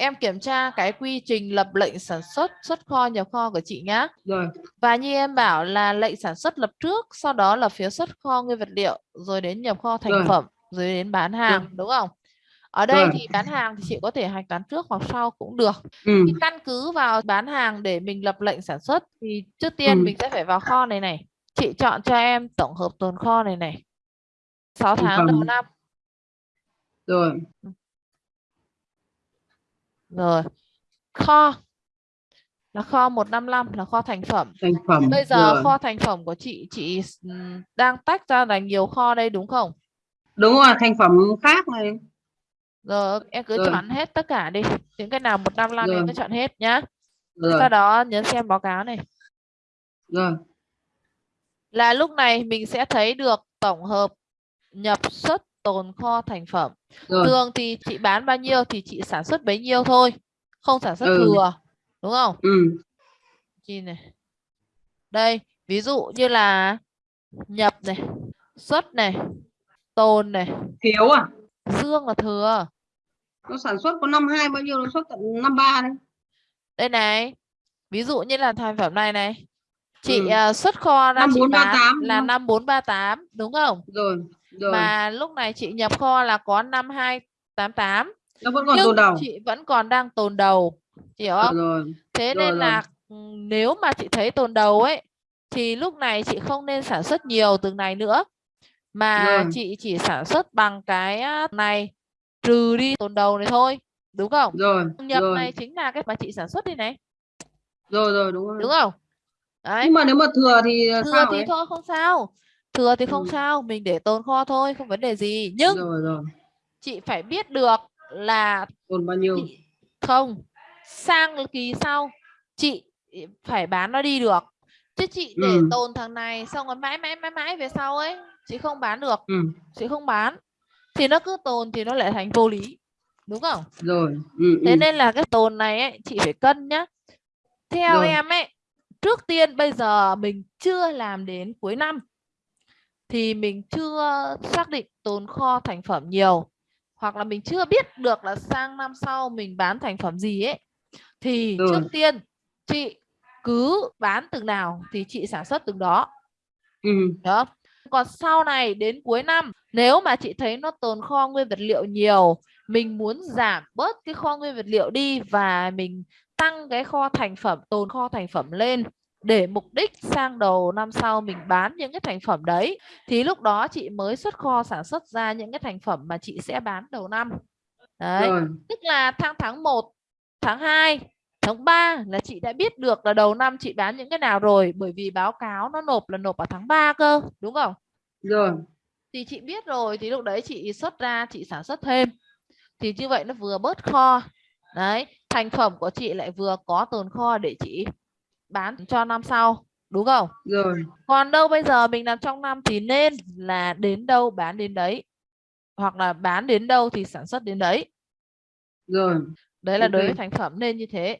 em kiểm tra cái quy trình lập lệnh sản xuất xuất kho nhập kho của chị nhá. Rồi. Và như em bảo là lệnh sản xuất lập trước, sau đó là phía xuất kho nguyên vật liệu, rồi đến nhập kho thành Rồi. phẩm, rồi đến bán hàng, đúng không? Ở đây Rồi. thì bán hàng thì chị có thể hạch toán trước hoặc sau cũng được. Ừ. Thì căn cứ vào bán hàng để mình lập lệnh sản xuất thì trước tiên Ừ. mình sẽ phải vào kho này này. Chị chọn cho em tổng hợp tồn kho này này. 6 Thành tháng đầu năm. Rồi. Rồi. Kho là kho 155 là kho thành phẩm. Thành phẩm. Bây giờ Rồi. kho thành phẩm của chị chị ừm, đang tách ra là nhiều kho đây đúng không? Đúng rồi, thành phẩm khác này. Rồi em cứ Rồi. chọn hết tất cả đi. Những cái nào 155 em Rồi. cứ chọn hết nhá. Rồi. Sau đó nhấn xem báo cáo này. Rồi. Là lúc này mình sẽ thấy được tổng hợp nhập xuất tồn kho thành phẩm. Rồi. Thường thì chị bán bao nhiêu thì chị sản xuất bấy nhiêu thôi. Không sản xuất Ừ. thừa. Đúng không? Ừ. Nhìn này. Đây, ví dụ như là nhập này, xuất này, tồn này, Thiếu à? dương là thừa. Nó sản xuất có năm hai bao nhiêu nó xuất tận năm ba đấy. Đây này. Ví dụ như là thành phẩm này này. Chị Ừ. à, xuất kho ra chị 5438 bán đúng là không? 5438 đúng không? Rồi. Rồi. Mà lúc này chị nhập kho là có 5288 Nó vẫn còn nhưng tồn đầu. chị vẫn còn đang tồn đầu. Chị hiểu không? Rồi. Thế rồi, nên rồi. là ừ, nếu mà chị thấy tồn đầu ấy thì lúc này chị không nên sản xuất nhiều từng này nữa mà Rồi. chị chỉ sản xuất bằng cái này trừ đi tồn đầu này thôi đúng không? Rồi. Nhập rồi. này chính là cái mà chị sản xuất đi này Rồi rồi đúng rồi. đúng không? Đấy. Nhưng mà nếu mà thừa thì Thừa sao thì ấy? thôi không sao. Thừa thì không Ừ. sao, mình để tồn kho thôi, không vấn đề gì. Nhưng Rồi rồi. chị phải biết được là Tồn bao nhiêu? chị không sang kỳ sau chị phải bán nó đi được chứ chị để Ừ. tồn thằng này xong rồi mãi mãi mãi mãi về sau ấy chị không bán được Ừ. chị không bán thì nó cứ tồn thì nó lại thành vô lý đúng không Rồi. Ừ. thế ừ. nên là cái tồn này ấy chị phải cân nhá theo Rồi. em ấy trước tiên bây giờ mình chưa làm đến cuối năm thì mình chưa xác định tồn kho thành phẩm nhiều hoặc là mình chưa biết được là sang năm sau mình bán thành phẩm gì ấy thì Rồi. trước tiên chị cứ bán từng nào thì chị sản xuất từng đó Ừ. đó còn sau này đến cuối năm nếu mà chị thấy nó tồn kho nguyên vật liệu nhiều mình muốn giảm bớt cái kho nguyên vật liệu đi và mình tăng cái kho thành phẩm tồn kho thành phẩm lên để mục đích sang đầu năm sau mình bán những cái thành phẩm đấy thì lúc đó chị mới xuất kho sản xuất ra những cái thành phẩm mà chị sẽ bán đầu năm đấy Rồi. tức là tháng tháng 1 tháng 2 tháng 3 là chị đã biết được là đầu năm chị bán những cái nào rồi bởi vì báo cáo nó nộp là nộp vào tháng 3 cơ đúng không Rồi. thì chị biết rồi thì lúc đấy chị xuất ra chị sản xuất thêm thì như vậy nó vừa bớt kho đấy thành phẩm của chị lại vừa có tồn kho để chị bán cho năm sau đúng không Rồi. còn đâu bây giờ mình làm trong năm thì nên là đến đâu bán đến đấy hoặc là bán đến đâu thì sản xuất đến đấy Rồi. đấy là đối với thành phẩm nên như thế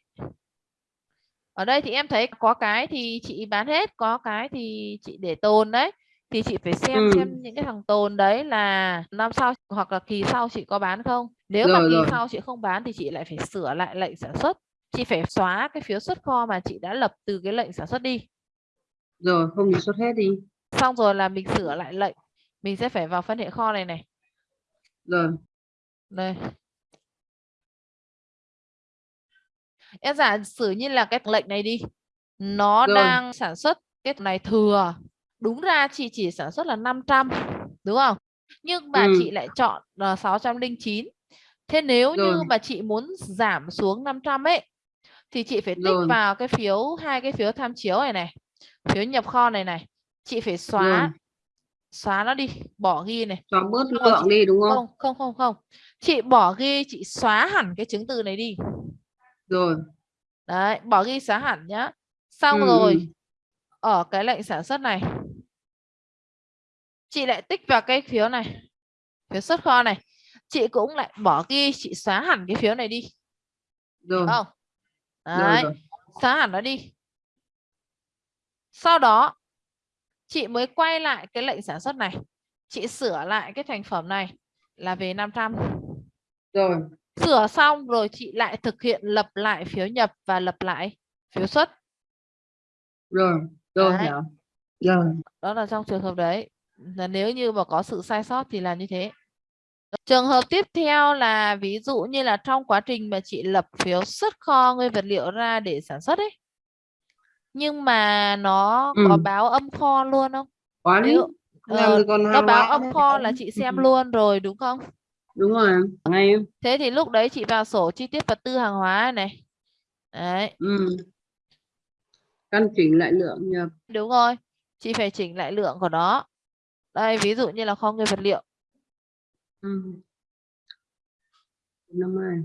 ở đây thì em thấy có cái thì chị bán hết có cái thì chị để tồn đấy thì chị phải xem Ừ. xem những cái thằng tồn đấy là năm sau hoặc là kỳ sau chị có bán không nếu mà Rồi, kỳ rồi. sau chị không bán thì chị lại phải sửa lại lệnh sản xuất chị phải xóa cái phiếu xuất kho mà chị đã lập từ cái lệnh sản xuất đi Rồi. Không thì xuất hết đi. xong rồi là mình sửa lại lệnh mình sẽ phải vào phân hệ kho này này Rồi. đây em giả sử như là cái lệnh này đi nó Rồi. đang sản xuất cái này thừa đúng ra chị chỉ sản xuất là 500 đúng không nhưng mà Ừ. chị lại chọn là 609 thế nếu như Rồi. mà chị muốn giảm xuống 500 ấy thì chị phải tích Rồi. vào cái phiếu hai cái phiếu tham chiếu này này phiếu nhập kho này này chị phải xóa Rồi. xóa nó đi bỏ ghi này Xóa bớt lượng đi đúng không? không không không không chị bỏ ghi chị xóa hẳn cái chứng từ này đi Rồi. đấy bỏ ghi xóa hẳn nhá xong Ừ, rồi ừ. ở cái lệnh sản xuất này chị lại tích vào cái phiếu này phiếu xuất kho này chị cũng lại bỏ ghi chị xóa hẳn cái phiếu này đi Rồi. không Rồi đấy rồi. xóa hẳn nó đi sau đó chị mới quay lại cái lệnh sản xuất này chị sửa lại cái thành phẩm này là về 500 Rồi. Sửa xong rồi chị lại thực hiện lập lại phiếu nhập và lập lại phiếu xuất. rồi rồi hiểu rồi Đó là trong trường hợp đấy. Là nếu như mà có sự sai sót thì là như thế. Trường hợp tiếp theo là ví dụ như là trong quá trình mà chị lập phiếu xuất kho nguyên vật liệu ra để sản xuất ấy. Nhưng mà nó có Ừ. báo âm kho luôn không? lý Nếu ờ, nó báo hóa âm nữa. kho là chị xem Ừ. luôn rồi đúng không? đúng rồi ngay Thế thì lúc đấy chị vào sổ chi tiết vật tư hàng hóa này. Đấy, ừ. căn chỉnh lại lượng nhập đúng rồi. Chị phải chỉnh lại lượng của nó. Đây, ví dụ như là kho nguyên vật liệu. Ừ. năm hai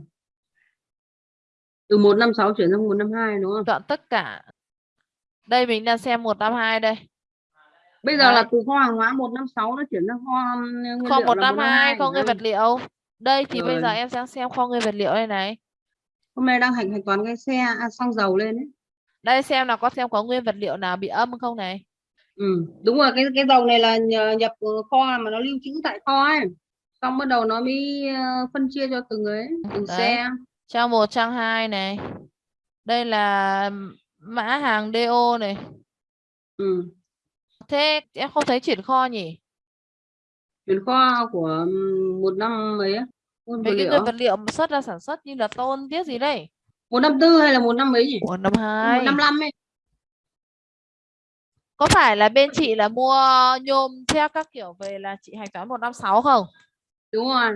từ một năm sáu chuyển sang một năm hai đúng không Chọn tất cả. Đây mình đang xem 152 đây. bây giờ Đấy. là từ kho hàng hóa một năm sáu nó chuyển sang kho nguyên Kho liệu là 152 kho nguyên Đấy. vật liệu. Đây thì bây giờ Rồi. em đang xem kho nguyên vật liệu đây này. hôm nay đang hành hành toán cái xe à, xăng dầu lên ấy Đây xem là có xem có nguyên vật liệu nào bị âm không này. ừ. đúng rồi cái cái dầu này là nhập kho mà nó lưu trữ tại kho ấy xong bắt đầu nó mới ờ, phân chia cho từng ấy từng Đấy. xe Trang 1, trang 2 này. Đây là mã hàng DO này. ừ. Thế em không thấy chuyển kho nhỉ? chuyển kho của một năm mấy Mấy cái liệu vật liệu xuất ra sản xuất như là tôn tiết gì đây? một năm tư hay là một năm mấy nhỉ Ủa năm một 2. năm năm ấy Có phải là bên chị là mua nhôm theo các kiểu về là chị hạch toán 156 không? Đúng rồi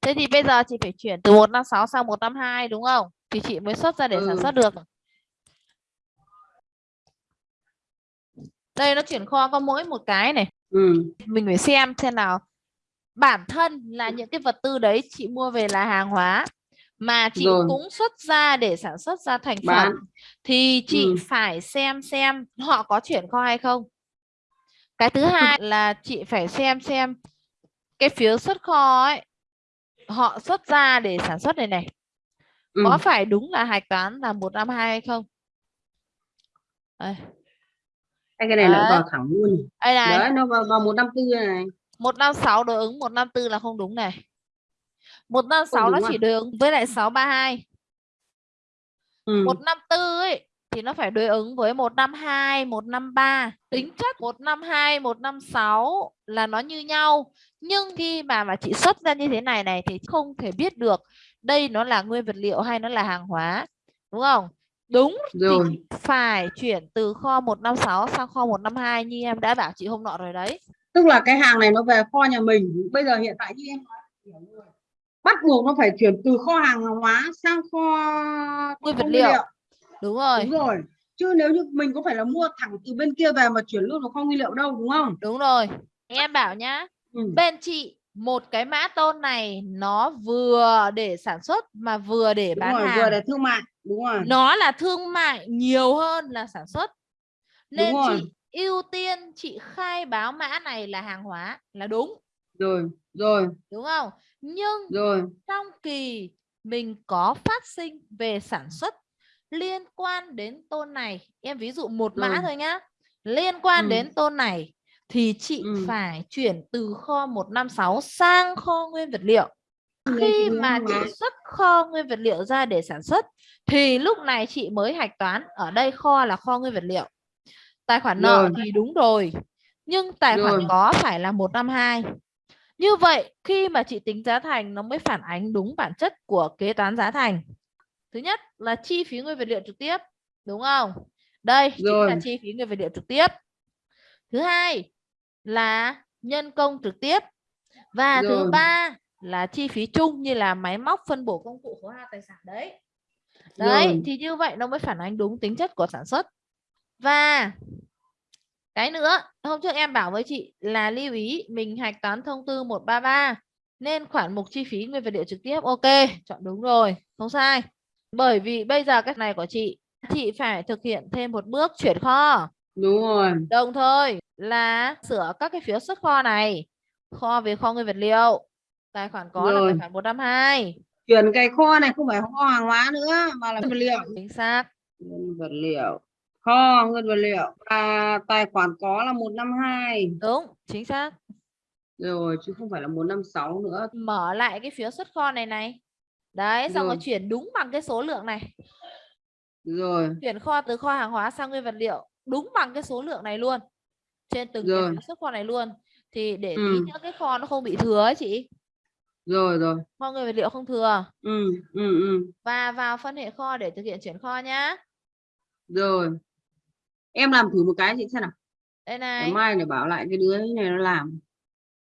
Thế thì bây giờ chị phải chuyển từ 156 sang 152 đúng không? Thì chị mới xuất ra để sản Ừ. xuất được. Đây nó chuyển kho có mỗi một cái này. ừ. Mình phải xem xem nào. Bản thân là những cái vật tư đấy chị mua về là hàng hóa mà chị Rồi. cũng xuất ra để sản xuất ra thành Bán. phẩm thì chị Ừ. phải xem xem họ có chuyển kho hay không. Cái thứ hai là chị phải xem xem cái phiếu xuất kho ấy họ xuất ra để sản xuất này này Ừ. có phải đúng là hạch toán là 152 hay không? Đây, Hay cái này Đấy. vào thẳng luôn đây này, đấy nó vào, vào một năm tư này 156 đối ứng 154 là không đúng này. 156 Không nó đúng chỉ à? đối ứng với lại 632. ừ. 154 ấy thì nó phải đối ứng với 152, 153. Tính chất 152, 156 là nó như nhau. Nhưng khi mà mà chị xuất ra như thế này này thì không thể biết được đây nó là nguyên vật liệu hay nó là hàng hóa. Đúng không? Đúng thì rồi chị phải chuyển từ kho 156 sang kho 152 như em đã bảo chị hôm nọ rồi đấy. tức là cái hàng này nó về kho nhà mình bây giờ hiện tại như em nói bắt buộc nó phải chuyển từ kho hàng hóa sang kho Nguyên vật liệu. Đúng rồi. đúng rồi chứ nếu như mình có phải là mua thẳng từ bên kia về mà chuyển luôn vào kho nguyên liệu đâu đúng không Đúng rồi. Em bảo nhá, ừ. bên chị một cái mã tôn này nó vừa để sản xuất mà vừa để đúng bán rồi hàng. vừa để thương mại đúng rồi Nó là thương mại nhiều hơn là sản xuất. Nên Đúng rồi. chị ưu tiên chị khai báo mã này là hàng hóa là đúng, rồi rồi đúng không? Nhưng rồi trong kỳ mình có phát sinh về sản xuất liên quan đến tôn này em ví dụ một mã Rồi. thôi nhá liên quan Ừ. đến tôn này thì chị Ừ. phải chuyển từ kho 156 sang kho nguyên vật liệu khi mà chị xuất kho nguyên vật liệu ra để sản xuất thì lúc này chị mới hạch toán ở đây kho là kho nguyên vật liệu tài khoản nợ Rồi. thì đúng rồi nhưng tài khoản Rồi. có phải là 152 như vậy khi mà chị tính giá thành nó mới phản ánh đúng bản chất của kế toán giá thành thứ nhất là chi phí nguyên vật liệu trực tiếp đúng không đây chính là Rồi. chi phí nguyên vật liệu trực tiếp thứ hai là nhân công trực tiếp. Và thứ Rồi. ba là chi phí chung như là máy móc phân bổ công cụ khấu hao tài sản đấy. Đấy Rồi. thì như vậy nó mới phản ánh đúng tính chất của sản xuất. Và cái nữa hôm trước em bảo với chị là lưu ý mình hạch toán thông tư 133 nên khoản mục chi phí nguyên vật liệu trực tiếp ok chọn đúng rồi không sai. Bởi vì bây giờ cái này của chị chị phải thực hiện thêm một bước chuyển kho đúng rồi. Đồng thời là sửa các cái phiếu xuất kho này kho về kho nguyên vật liệu. Tài khoản có là Rồi. tài khoản 152 chuyển cái kho này không phải kho hàng hóa nữa mà là nguyên vật liệu. Chính xác. Nguyên vật liệu. Kho nguyên vật liệu. Và tài khoản có là 152 đúng chính xác. Rồi chứ không phải là 156 nữa. Mở lại cái phiếu xuất kho này này. Đấy xong rồi Rồi. chuyển đúng bằng cái số lượng này. Rồi. Chuyển kho từ kho hàng hóa sang nguyên vật liệu đúng bằng cái số lượng này luôn trên từng cái Rồi. phiếu xuất kho này luôn. Thì để tí Ừ. nữa cái kho nó không bị thừa ấy chị. Rồi rồi. Kho nguyên vật liệu không thừa? Ừ ừ ừ. Và vào phân hệ kho để thực hiện chuyển kho nhá. Rồi. Em làm thử một cái chị xem nào. Đây này. mai để bảo lại cái đứa này nó làm.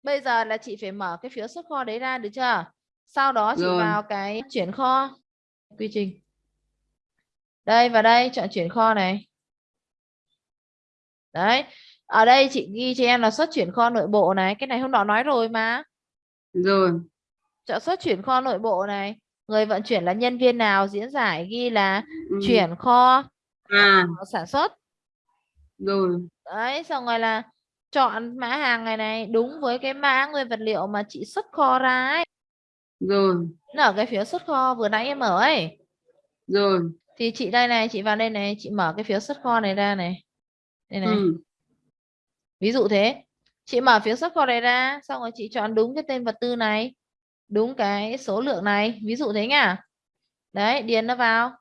Bây giờ là chị phải mở cái phiếu xuất kho đấy ra được chưa? Sau đó chị Rồi. vào cái chuyển kho quy trình. Đây vào đây chọn chuyển kho này đấy. Ở đây chị ghi cho em là xuất chuyển kho nội bộ này. Cái này hôm nọ nói rồi mà. Rồi. Chọn xuất chuyển kho nội bộ này. Người vận chuyển là nhân viên nào? Diễn giải ghi là ừ. chuyển kho à. sản xuất. Rồi. Đấy xong rồi là chọn mã hàng này này đúng với cái mã nguyên vật liệu mà chị xuất kho ra ấy. Rồi. Nó ở cái phiếu xuất kho vừa nãy em mở ấy. Rồi. Thì chị đây này chị vào đây này chị mở cái phiếu xuất kho này ra này đây này. Ừ. ví dụ thế. Chị mở phiếu xuất kho này ra xong rồi chị chọn đúng cái tên vật tư này đúng cái số lượng này. Ví dụ thế nhá đấy điền nó vào.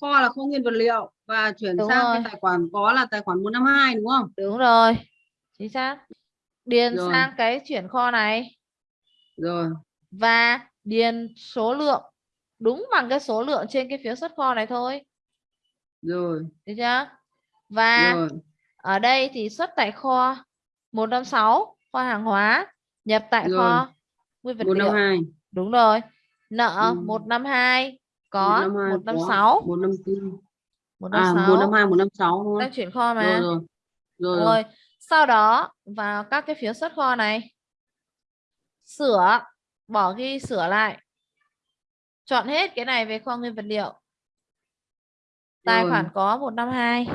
Kho là kho nguyên vật liệu và chuyển Đúng sang rồi. cái tài khoản có là tài khoản 152 đúng không? Đúng rồi. Chính xác. Điền Rồi. sang cái chuyển kho này. Rồi. Và điền số lượng. Đúng bằng cái số lượng trên cái phiếu xuất kho này thôi. Rồi. Được chưa và rồi ở đây thì xuất tại kho 156 kho hàng hóa nhập tại Rồi. kho nguyên vật liệu 152 đúng rồi nợ Ừ. 152 có 152 156 có 154 à 156 152 156 đúng đang không chuyển kho mà rồi rồi rồi rồi sau đó vào các cái phiếu xuất kho này sửa bỏ ghi sửa lại chọn hết cái này về kho nguyên vật liệu tài Rồi. khoản có 152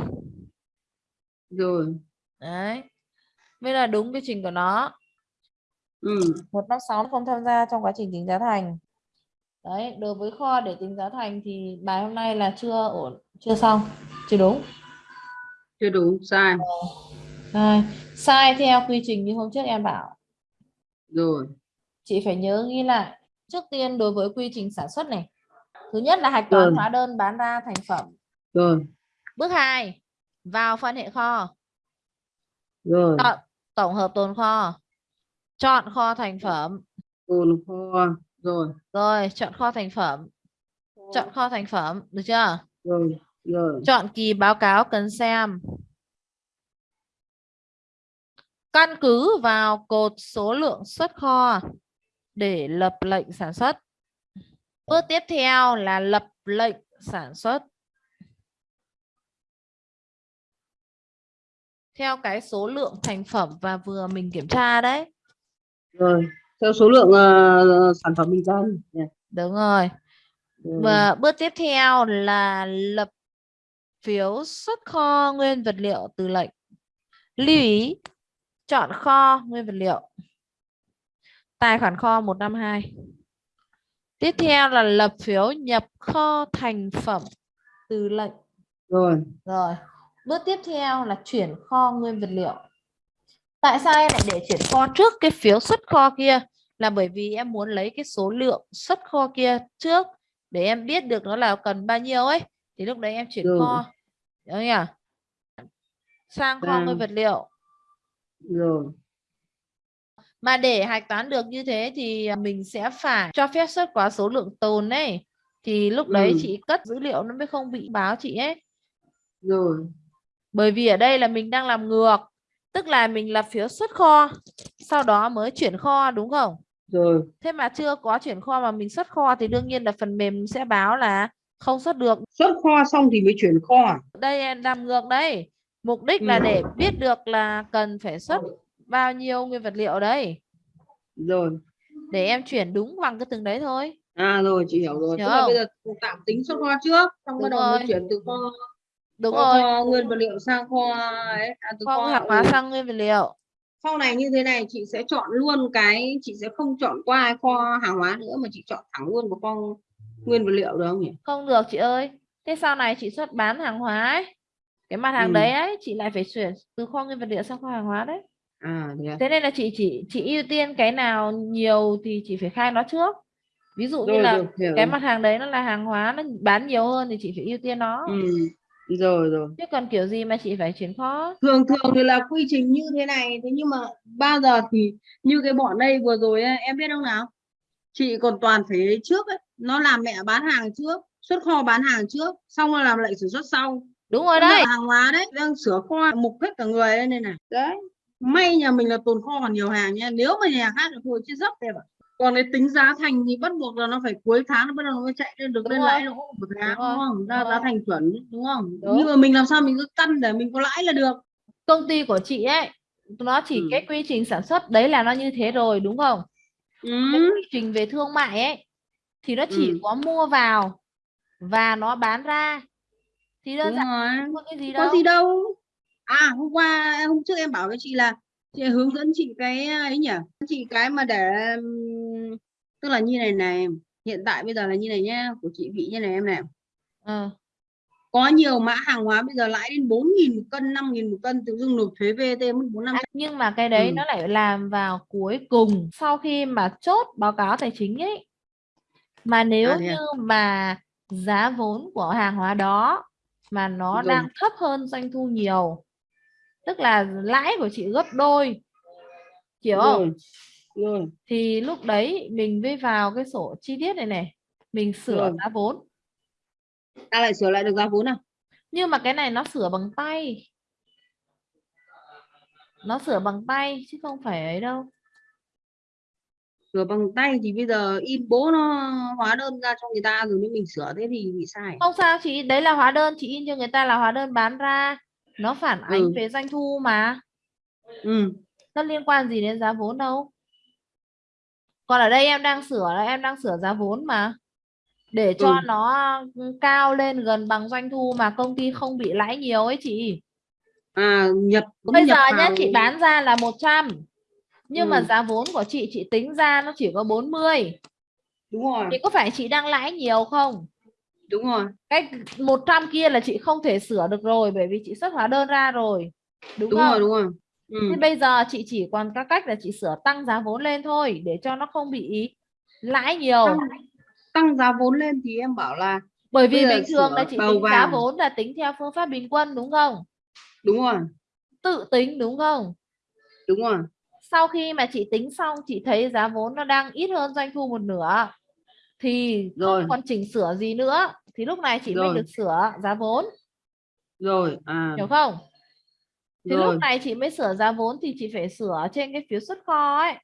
rồi. Đấy. Mới là đúng quy trình của nó. Ừ. 156 nó không tham gia trong quá trình tính giá thành. Đấy đối với kho để tính giá thành thì bài hôm nay là chưa ổn chưa xong chưa đúng. Chưa đúng sai. Sai. sai theo quy trình như hôm trước em bảo. Rồi. Chị phải nhớ ghi lại. Trước tiên đối với quy trình sản xuất này. Thứ nhất là hạch toán Rồi. hóa đơn bán ra thành phẩm. Rồi. Bước 2 vào phân hệ kho. Rồi. Chọn tổng hợp tồn kho. Chọn kho thành phẩm. Tồn kho. Rồi. Rồi chọn kho thành phẩm. Chọn kho thành phẩm được chưa? Rồi rồi. Chọn kỳ báo cáo cần xem. Căn cứ vào cột số lượng xuất kho để lập lệnh sản xuất. Bước tiếp theo là lập lệnh sản xuất theo cái số lượng thành phẩm và vừa mình kiểm tra đấy. Rồi theo số lượng ờ, sản phẩm mình cần Dạ. đúng rồi. Rồi. và bước tiếp theo là lập phiếu xuất kho nguyên vật liệu từ lệnh. Lưu ý chọn kho nguyên vật liệu. Tài khoản kho 152 tiếp theo là lập phiếu nhập kho thành phẩm từ lệnh. Rồi. Rồi bước tiếp theo là chuyển kho nguyên vật liệu. Tại sao em lại để chuyển kho trước cái phiếu xuất kho kia? Là bởi vì em muốn lấy cái số lượng xuất kho kia trước để em biết được nó là cần bao nhiêu ấy. Thì lúc đấy em chuyển Rồi. kho. Đúng nhỉ? Sang kho nguyên vật liệu. Rồi. Mà để hạch toán được như thế thì mình sẽ phải cho phép xuất quá số lượng tồn ấy. Thì lúc đấy Ừ. chị cất dữ liệu nó mới không bị báo chị ấy. Rồi bởi vì ở đây là mình đang làm ngược tức là mình lập phiếu xuất kho sau đó mới chuyển kho đúng không? Rồi. Thế mà chưa có chuyển kho mà mình xuất kho thì đương nhiên là phần mềm sẽ báo là không xuất được. Xuất kho xong thì mới chuyển kho à? đây em làm ngược đây. Mục đích là Ừ. để biết được là cần phải xuất bao nhiêu nguyên vật liệu đấy rồi. Để em chuyển đúng bằng cái từng đấy thôi. À rồi chị hiểu rồi. Hiểu tức là bây giờ tạm tính xuất kho trước xong bắt đầu chuyển từ kho đúng kho, rồi. kho nguyên vật liệu sang kho ấy. À, từ kho kho hàng hóa ừ. sang nguyên vật liệu. Sau này như thế này chị sẽ chọn luôn cái chị sẽ không chọn qua kho hàng hóa nữa mà chị chọn thẳng luôn vào kho nguyên vật liệu được không nhỉ? Không được chị ơi. Thế sau này chị xuất bán hàng hóa ấy. Cái mặt hàng Ừ. đấy ấy chị lại phải chuyển từ kho nguyên vật liệu sang kho hàng hóa đấy. À thế à? thế nên là chị chỉ chị ưu tiên cái nào nhiều thì chị phải khai nó trước. Ví dụ như rồi là rồi cái mặt hàng đấy nó là hàng hóa nó bán nhiều hơn thì chị phải ưu tiên nó. Ừ. rồi rồi. Chứ còn kiểu gì mà chị phải chuyển kho thường thường thì là quy trình như thế này. Thế nhưng mà bao giờ thì như cái bọn đây vừa rồi ấy, em biết không nào? Chị còn toàn phải trước ấy nó làm mẹ bán hàng trước xuất kho bán hàng trước xong rồi làm lệnh sản xuất sau. Đúng rồi đấy. hàng hóa đấy đang sửa kho mục hết cả người đây này này đấy. may nhà mình là tồn kho còn nhiều hàng nha nếu mà nhà khác thì thôi chứ dốc em ạ còn cái tính giá thành thì bắt buộc là nó phải cuối tháng nó bắt đầu nó mới chạy lên được Đúng lên lãi lỗ một tháng Đúng đúng, không? Ra giá thành chuẩn đúng không? Đúng. nhưng mà mình làm sao mình cứ căn để mình có lãi là được. Công ty của chị ấy nó chỉ Ừ. cái quy trình sản xuất đấy là nó như thế rồi đúng không? Cái ừ. quy trình về thương mại ấy thì nó chỉ Ừ. có mua vào và nó bán ra. Thì đơn giản có cái gì có đâu. gì đâu. À hôm qua hôm trước em bảo với chị là chị hướng dẫn chị cái ấy nhỉ? Chị cái mà để tức là như này này hiện tại bây giờ là như này nhá của chị bị như này em này Ờ, có nhiều mã hàng hóa bây giờ lãi đến 4.000 một cân 5.000 một cân tự dưng nộp thuế VAT mất bốn năm à, nhưng mà cái đấy Ừ. nó lại làm vào cuối cùng sau khi mà chốt báo cáo tài chính ấy mà nếu À, à? như mà giá vốn của hàng hóa đó mà nó Rồi. đang thấp hơn doanh thu nhiều tức là lãi của chị gấp đôi hiểu không rồi rồi thì lúc đấy mình mới vào cái sổ chi tiết này này. Mình sửa Rồi. giá vốn. Ta lại sửa lại được giá vốn à? Nhưng mà cái này nó sửa bằng tay. Nó sửa bằng tay chứ không phải ấy đâu. Sửa bằng tay thì bây giờ in bố nó hóa đơn ra cho người ta rồi nếu mình sửa thế thì bị sai. Không sao chị đấy là hóa đơn. Chị in cho người ta là hóa đơn bán ra. Nó phản ánh Ừ. về doanh thu mà. Ừ. Nó liên quan gì đến giá vốn đâu còn ở đây em đang sửa là em đang sửa giá vốn mà. Để cho Ừ. nó cao lên gần bằng doanh thu mà công ty không bị lãi nhiều ấy chị. À nhập bây nhập giờ nhá chị bán ra là 100 nhưng mà Ừ. giá vốn của chị chị tính ra nó chỉ có 40 đúng rồi. Thì có phải chị đang lãi nhiều không? Đúng rồi. Cái 100 kia là chị không thể sửa được rồi bởi vì chị xuất hóa đơn ra rồi. Đúng, đúng không? rồi đúng rồi ừ. Thế bây giờ chị chỉ còn các cách là chị sửa tăng giá vốn lên thôi để cho nó không bị lãi nhiều. Tăng, tăng giá vốn lên thì em bảo là bởi vì bình thường là chị tính giá vốn là tính theo phương pháp bình quân đúng không? Đúng rồi. Tự tính đúng không? Đúng rồi. Sau khi mà chị tính xong chị thấy giá vốn nó đang ít hơn doanh thu một nửa thì Rồi. không còn chỉnh sửa gì nữa thì lúc này chị mới Rồi. được sửa giá vốn. Rồi à. Hiểu không thì rồi. lúc này chị mới sửa giá vốn thì chị phải sửa trên cái phiếu xuất kho ấy.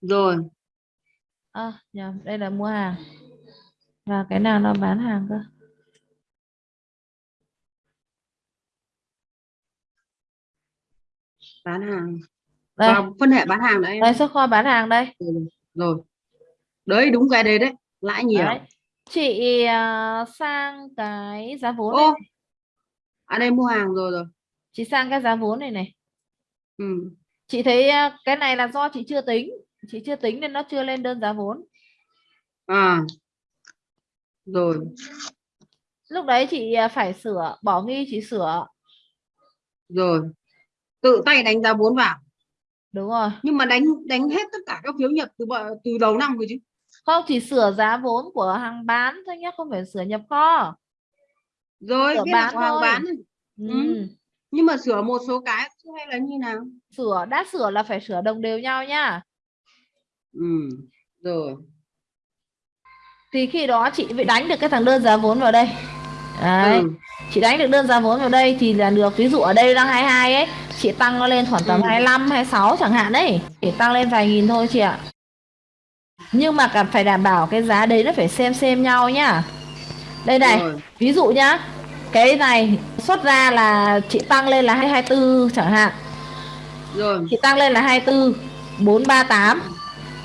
Rồi. À, nhầm đây là mua hàng. Và cái nào nó bán hàng cơ? Bán hàng. Đây. Vào phân hệ bán hàng đấy đây xuất kho bán hàng đây. Rồi đấy đúng cái đấy đấy. Lãi nhiều. Đấy. chị à, sang cái giá vốn ô. à đây mua hàng rồi rồi chị sang cái giá vốn này này. Ừ. chị thấy à, cái này là do chị chưa tính. Chị chưa tính nên nó chưa lên đơn giá vốn. À. Rồi. Lúc đấy chị à, phải sửa bỏ nghi chị sửa. Rồi. Tự tay đánh giá vốn vào. Đúng rồi. Nhưng mà đánh đánh hết tất cả các phiếu nhập từ từ đầu năm rồi chứ. Không chỉ sửa giá vốn của hàng bán thôi nhé không phải sửa nhập kho. Rồi Sửa biết là bán có hàng bán. Ừ. Ừ. nhưng mà sửa một số cái hay là như nào? Sửa đã sửa là phải sửa đồng đều nhau nhá ừ rồi. Thì khi đó chị mới đánh được cái thằng đơn giá vốn vào đây. Đấy ừ. chị đánh được đơn giá vốn vào đây thì là được. Ví dụ ở đây đang 22 ấy chị tăng nó lên khoảng tầm Ừ. 25 26 chẳng hạn đấy. Chỉ tăng lên vài nghìn thôi chị ạ. Nhưng mà cần phải đảm bảo cái giá đấy nó phải xem xem nhau nhá đây này rồi. ví dụ nhá cái này xuất ra là chị tăng lên là 224 chẳng hạn. Rồi. Chị tăng lên là 24 438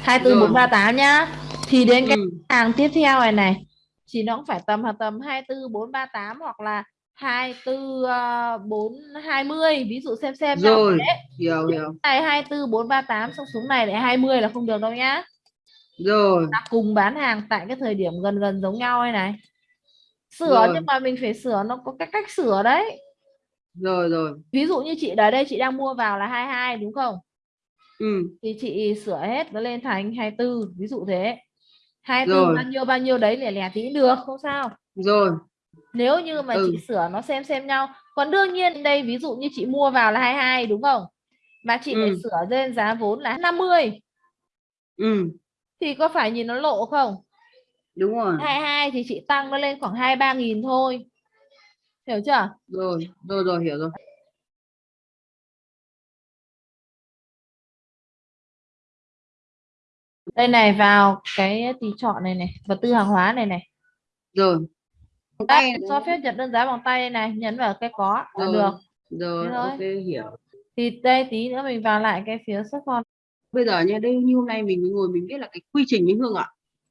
24 Rồi. 438 nhá. Thì đến cái ừ. hàng tiếp theo này này thì nó cũng phải tầm tầm 24 438 hoặc là 24 uh, 420 ví dụ xem xem rồi đấy. hiểu hiểu. Này 24 438 xong xuống này lại 20 là không được đâu nhá. Rồi. Là cùng bán hàng tại cái thời điểm gần gần giống nhau này này sửa Rồi. nhưng mà mình phải sửa nó có cái cách sửa đấy. Rồi rồi. Ví dụ như chị ở đây chị đang mua vào là 22 đúng không? Ừ. Thì chị sửa hết nó lên thành 24 ví dụ thế. Hai từ Rồi. bao nhiêu bao nhiêu đấy lẻ lẻ tí được không sao. Rồi. Nếu như mà Ừ. chị sửa nó xem xem nhau. Còn đương nhiên đây ví dụ như chị mua vào là 22 đúng không? Mà chị Ừ. sửa lên giá vốn là 50 ừ. Thì có phải nhìn nó lộ không đúng rồi. 22 thì chị tăng nó lên khoảng 23 nghìn thôi. Hiểu chưa? Rồi rồi rồi hiểu rồi. Đây này vào cái tỷ trọng này này vật tư hàng hóa này này. Rồi. Tay cho phép nhận đơn giá bằng tay này nhấn vào cái có là rồi được. rồi Thế thôi. ok hiểu. Thì đây tí nữa mình vào lại cái phía xuất kho. Bây giờ nha đây như hôm nay mình ngồi mình biết là cái quy trình như hương ạ